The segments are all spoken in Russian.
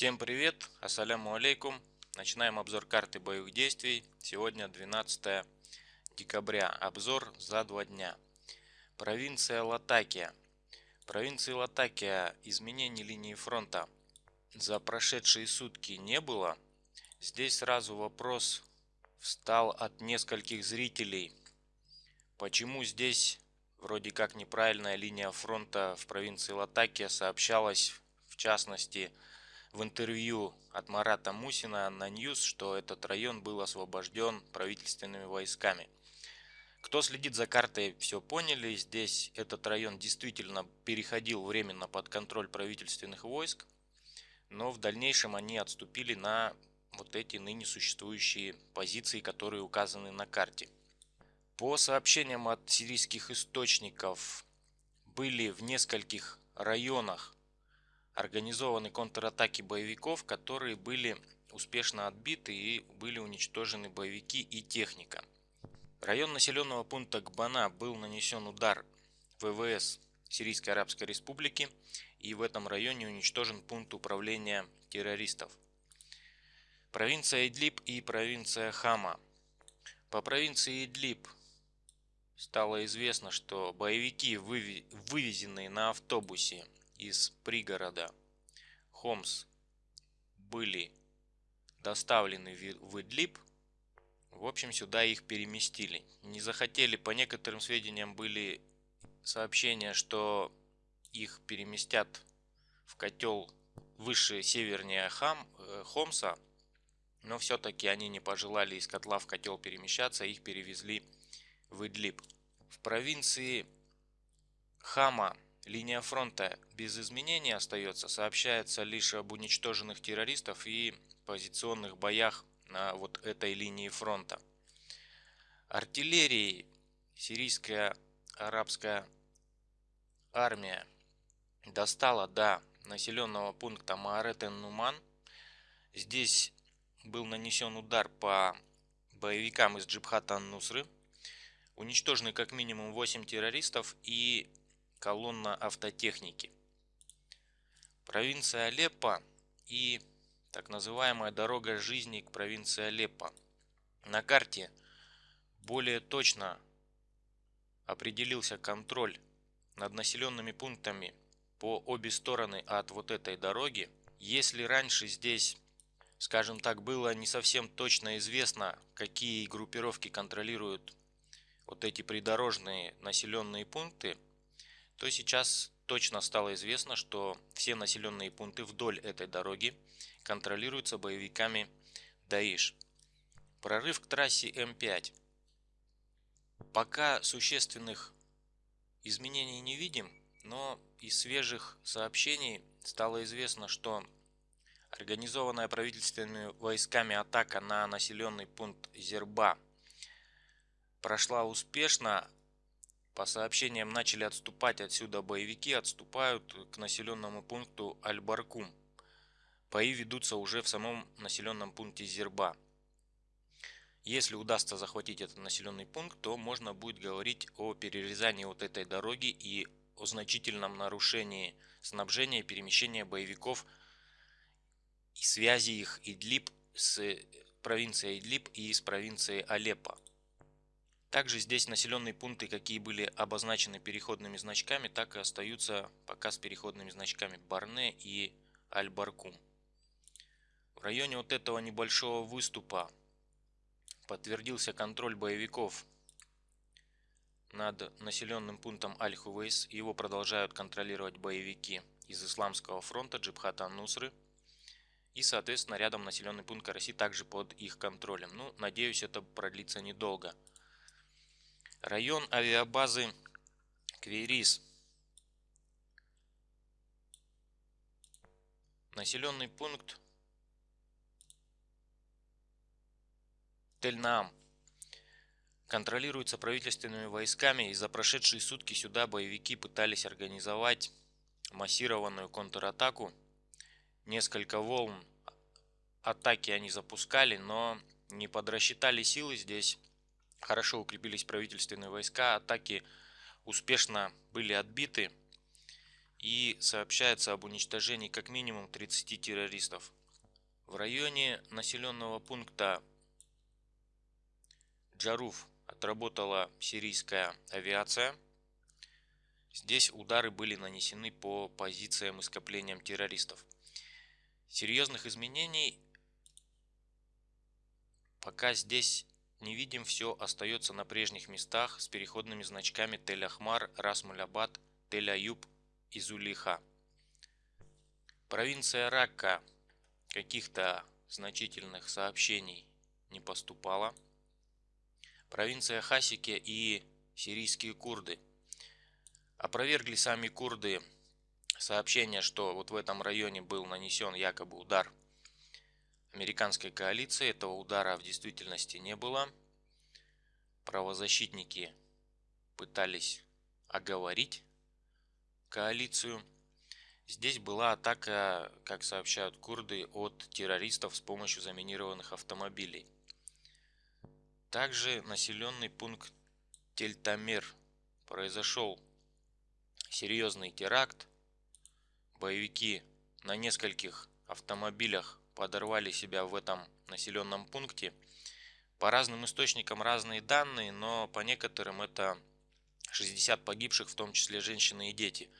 Всем привет, ассаляму алейкум. Начинаем обзор карты боевых действий. Сегодня 12 декабря. Обзор за два дня. Провинция Латакия. Провинции Латакия изменений линии фронта за прошедшие сутки не было. Здесь сразу вопрос встал от нескольких зрителей. Почему здесь вроде как неправильная линия фронта в провинции Латакия сообщалась в частности в интервью от Марата Мусина ANNA News, что этот район был освобожден правительственными войсками. Кто следит за картой, все поняли. Здесь этот район действительно переходил временно под контроль правительственных войск, но в дальнейшем они отступили на вот эти ныне существующие позиции, которые указаны на карте. По сообщениям от сирийских источников, были в нескольких районах организованы контратаки боевиков, которые были успешно отбиты и были уничтожены боевики и техника. Район населенного пункта Гбана был нанесен удар ВВС Сирийской Арабской Республики и в этом районе уничтожен пункт управления террористов. Провинция Идлиб и провинция Хама. По провинции Идлиб стало известно, что боевики, вывезенные на автобусе из пригорода Хомс были доставлены в Идлиб, в общем, сюда их переместили. Не захотели, по некоторым сведениям были сообщения, что их переместят в котел выше севернее Хам, э, Хомса, но все-таки они не пожелали из котла в котел перемещаться, их перевезли в Идлиб. В провинции Хама Линия фронта без изменений остается, сообщается лишь об уничтоженных террористов и позиционных боях на вот этой линии фронта. Артиллерии сирийская арабская армия достала до населенного пункта Маарет-эн-Нуман. Здесь был нанесен удар по боевикам из Джибхата Ан-Нусры. Уничтожены как минимум 8 террористов и колонна автотехники. Провинция Алеппо и так называемая дорога жизни к провинции Алеппо. На карте более точно определился контроль над населенными пунктами по обе стороны от вот этой дороги. Если раньше здесь, скажем так, было не совсем точно известно, какие группировки контролируют вот эти придорожные населенные пункты, то сейчас точно стало известно, что все населенные пункты вдоль этой дороги контролируются боевиками Даиш. Прорыв к трассе М5. Пока существенных изменений не видим, но из свежих сообщений стало известно, что организованная правительственными войсками атака на населенный пункт Зерба прошла успешно, по сообщениям начали отступать отсюда боевики, отступают к населенному пункту Аль-Баркум. Бои ведутся уже в самом населенном пункте Зерба. Если удастся захватить этот населенный пункт, то можно будет говорить о перерезании вот этой дороги и о значительном нарушении снабжения и перемещения боевиков и связи их Идлиб с провинцией Идлиб и с провинцией Алеппо. Также здесь населенные пункты, какие были обозначены переходными значками, так и остаются пока с переходными значками Барне и Аль-Баркум. В районе вот этого небольшого выступа подтвердился контроль боевиков над населенным пунктом Аль-Хувейс. Его продолжают контролировать боевики из Исламского фронта Джибхата Нусры. И, соответственно, рядом населенный пункт Караси также под их контролем. Ну, надеюсь, это продлится недолго. Район авиабазы Кверис. Населенный пункт Тельнаам контролируется правительственными войсками и за прошедшие сутки сюда боевики пытались организовать массированную контратаку. Несколько волн атаки они запускали, но не подрасчитали силы здесь хорошо укрепились правительственные войска, атаки успешно были отбиты. и сообщается об уничтожении как минимум 30 террористов. В районе населенного пункта Джаруф отработала сирийская авиация. Здесь удары были нанесены по позициям и скоплениям террористов. Серьезных изменений пока здесь не видим, все остается на прежних местах с переходными значками Тель-Ахмар, Расмулябад, Тель-Аюб и Зулиха. Провинция Ракка каких-то значительных сообщений не поступало. Провинция Хасики и сирийские курды. Опровергли сами курды сообщение, что вот в этом районе был нанесен якобы удар американской коалиции. Этого удара в действительности не было. Правозащитники пытались оговорить коалицию. Здесь была атака, как сообщают курды, от террористов с помощью заминированных автомобилей. Также населенный пункт Тельтамир произошел серьезный теракт. Боевики на нескольких автомобилях подорвали себя в этом населенном пункте. По разным источникам разные данные, но по некоторым это 60 погибших, в том числе женщины и дети.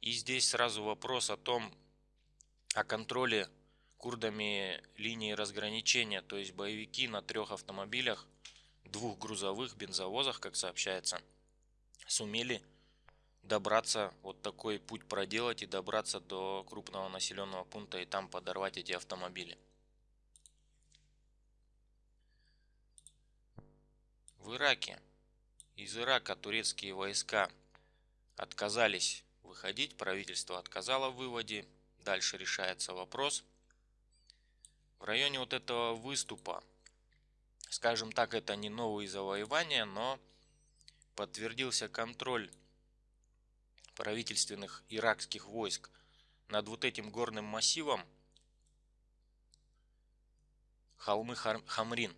И здесь сразу вопрос о том, о контроле курдами линии разграничения, то есть боевики на трех автомобилях двух грузовых бензовозах, как сообщается, сумели добраться, вот такой путь проделать и добраться до крупного населенного пункта и там подорвать эти автомобили. В Ираке из Ирака турецкие войска отказались выходить, правительство отказало в выводе. Дальше решается вопрос. В районе вот этого выступа Скажем так, это не новые завоевания, но подтвердился контроль правительственных иракских войск над вот этим горным массивом холмы Хамрин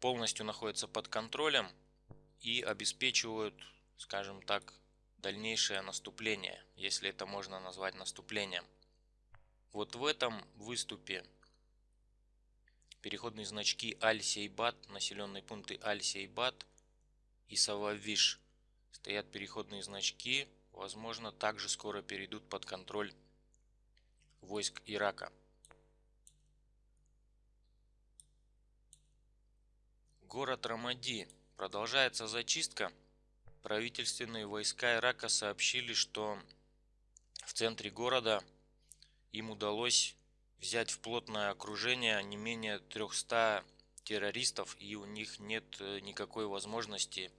полностью находятся под контролем и обеспечивают, скажем так, дальнейшее наступление, если это можно назвать наступлением. Вот в этом выступе Переходные значки Аль-Сейбат, населенные пункты Аль-Сейбат и Сававиш. Стоят переходные значки, возможно, также скоро перейдут под контроль войск Ирака. Город Рамади. Продолжается зачистка. Правительственные войска Ирака сообщили, что в центре города им удалось взять в плотное окружение не менее 300 террористов и у них нет э, никакой возможности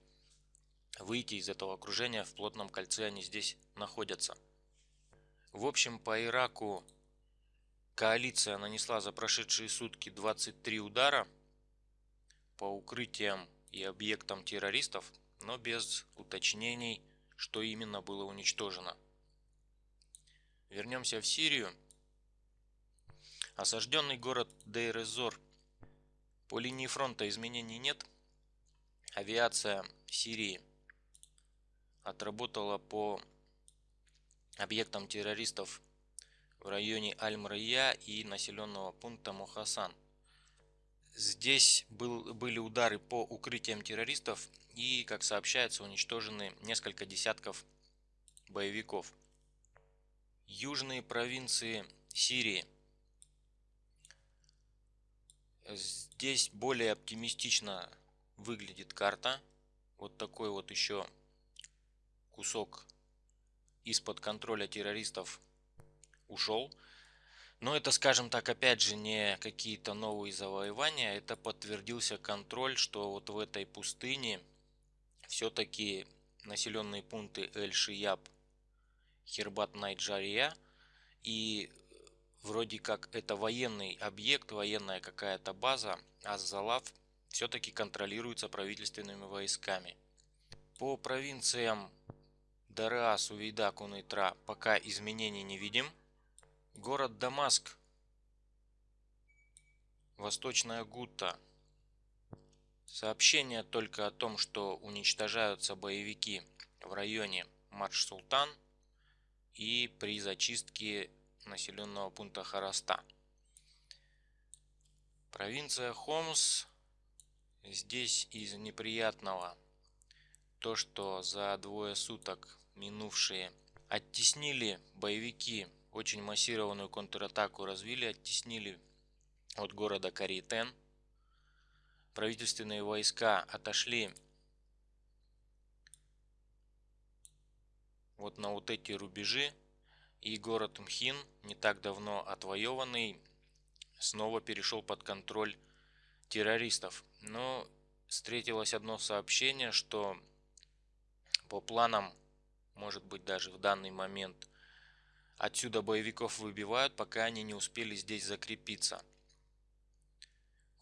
выйти из этого окружения в плотном кольце они здесь находятся. В общем по Ираку коалиция нанесла за прошедшие сутки 23 удара по укрытиям и объектам террористов, но без уточнений, что именно было уничтожено. Вернемся в Сирию. Осажденный город Дейр-эз-Зор. По линии фронта изменений нет. Авиация Сирии отработала по объектам террористов в районе Аль-Мрия и населенного пункта Мухасан. Здесь был, были удары по укрытиям террористов и, как сообщается, уничтожены несколько десятков боевиков. Южные провинции Сирии – Здесь более оптимистично выглядит карта. Вот такой вот еще кусок из-под контроля террористов ушел. Но это, скажем так, опять же не какие-то новые завоевания. Это подтвердился контроль, что вот в этой пустыне все-таки населенные пункты Эль-Шияб, Хербат-Найджария и вроде как это военный объект, военная какая-то база, а Залав все-таки контролируется правительственными войсками. По провинциям Дара, Сувейда, Кунайтра пока изменений не видим. Город Дамаск, Восточная Гута. Сообщение только о том, что уничтожаются боевики в районе Марш-Султан. и при зачистке населенного пункта Хараста. Провинция Хомс здесь из неприятного то, что за двое суток минувшие оттеснили боевики, очень массированную контратаку развили, оттеснили от города Каритен. Правительственные войска отошли вот на вот эти рубежи. И город Мхин, не так давно отвоеванный, снова перешел под контроль террористов. Но встретилось одно сообщение, что по планам, может быть даже в данный момент, отсюда боевиков выбивают, пока они не успели здесь закрепиться.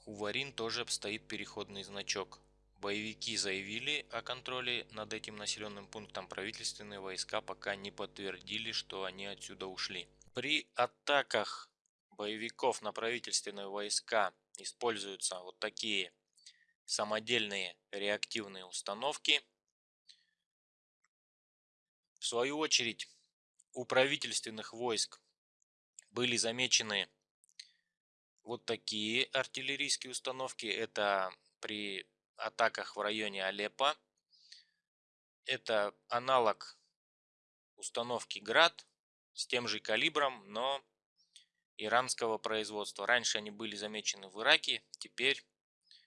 Хуварин тоже стоит переходный значок. Боевики заявили о контроле над этим населенным пунктом, правительственные войска пока не подтвердили, что они отсюда ушли. При атаках боевиков на правительственные войска используются вот такие самодельные реактивные установки. В свою очередь у правительственных войск были замечены вот такие артиллерийские установки. Это при атаках в районе Алеппо. Это аналог установки Град с тем же калибром, но иранского производства. Раньше они были замечены в Ираке, теперь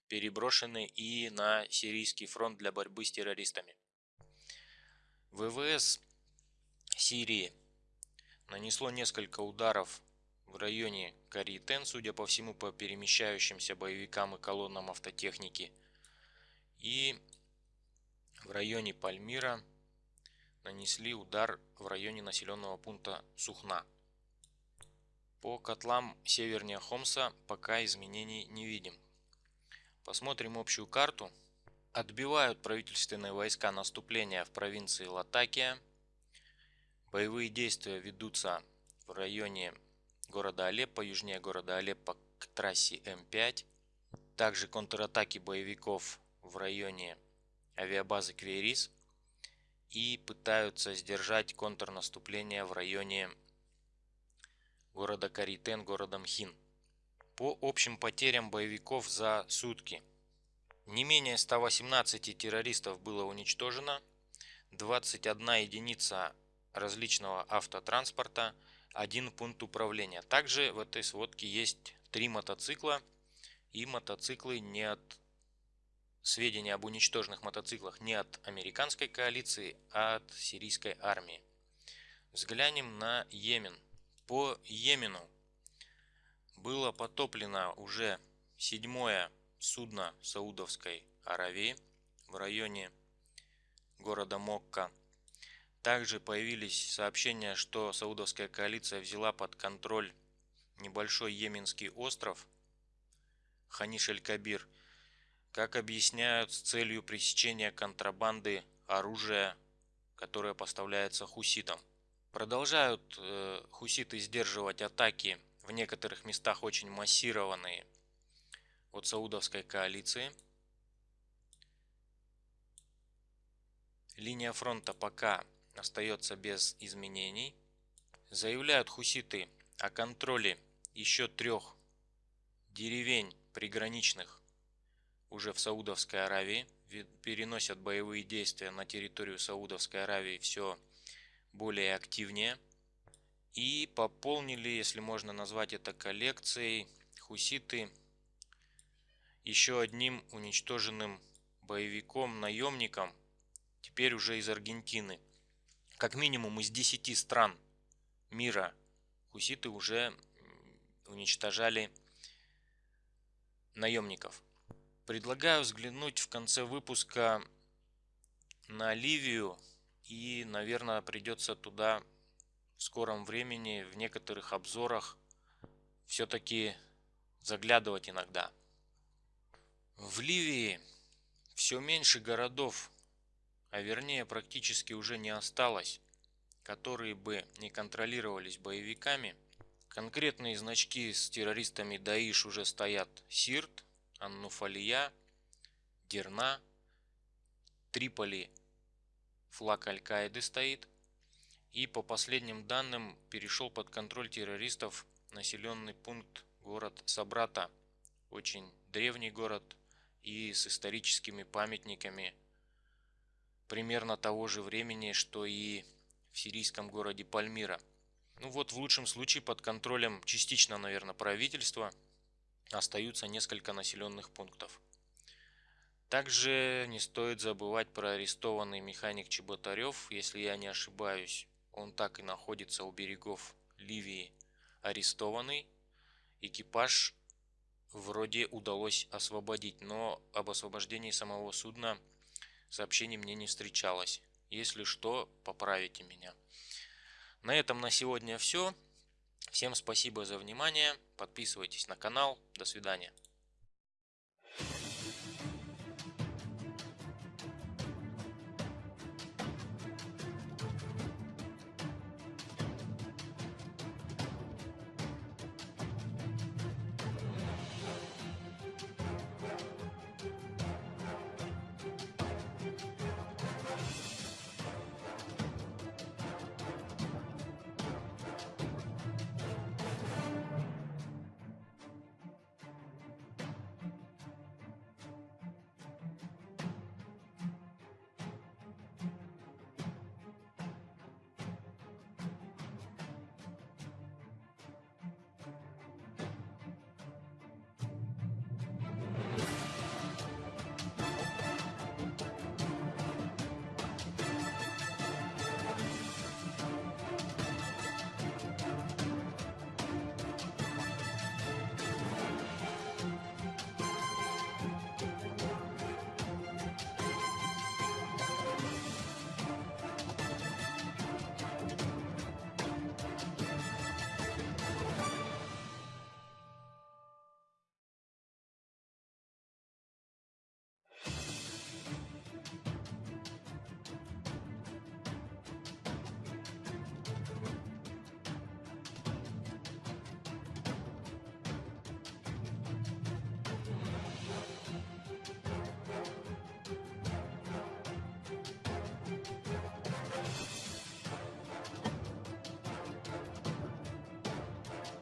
переброшены и на сирийский фронт для борьбы с террористами. ВВС Сирии нанесло несколько ударов в районе Каритен, судя по всему, по перемещающимся боевикам и колоннам автотехники – и в районе Пальмира нанесли удар в районе населенного пункта Сухна. По котлам севернее Хомса пока изменений не видим. Посмотрим общую карту. Отбивают правительственные войска наступления в провинции Латакия. Боевые действия ведутся в районе города Алеппо, южнее города Алеппо к трассе М5. Также контратаки боевиков в районе авиабазы Кверис и пытаются сдержать контрнаступление в районе города Каритен, города Мхин. По общим потерям боевиков за сутки не менее 118 террористов было уничтожено, 21 единица различного автотранспорта, один пункт управления. Также в этой сводке есть три мотоцикла и мотоциклы не от сведения об уничтоженных мотоциклах не от американской коалиции, а от сирийской армии. Взглянем на Йемен. По Йемену было потоплено уже седьмое судно Саудовской Аравии в районе города Мокка. Также появились сообщения, что Саудовская коалиция взяла под контроль небольшой йеменский остров Ханиш-эль-Кабир – как объясняют с целью пресечения контрабанды оружия, которое поставляется хуситам. Продолжают э, хуситы сдерживать атаки в некоторых местах очень массированные от саудовской коалиции. Линия фронта пока остается без изменений. Заявляют хуситы о контроле еще трех деревень приграничных уже в Саудовской Аравии, переносят боевые действия на территорию Саудовской Аравии все более активнее. И пополнили, если можно назвать это коллекцией, хуситы еще одним уничтоженным боевиком, наемником, теперь уже из Аргентины. Как минимум из 10 стран мира хуситы уже уничтожали наемников. Предлагаю взглянуть в конце выпуска на Ливию и, наверное, придется туда в скором времени в некоторых обзорах все-таки заглядывать иногда. В Ливии все меньше городов, а вернее практически уже не осталось, которые бы не контролировались боевиками. Конкретные значки с террористами Даиш уже стоят Сирт, Аннуфалия, Дерна, Триполи флаг Аль-Каиды стоит. И по последним данным перешел под контроль террористов населенный пункт город Сабрата. Очень древний город и с историческими памятниками примерно того же времени, что и в сирийском городе Пальмира. Ну вот в лучшем случае под контролем частично, наверное, правительства остаются несколько населенных пунктов. Также не стоит забывать про арестованный механик Чеботарев, если я не ошибаюсь. Он так и находится у берегов Ливии арестованный. Экипаж вроде удалось освободить, но об освобождении самого судна сообщений мне не встречалось. Если что, поправите меня. На этом на сегодня все. Всем спасибо за внимание. Подписывайтесь на канал. До свидания.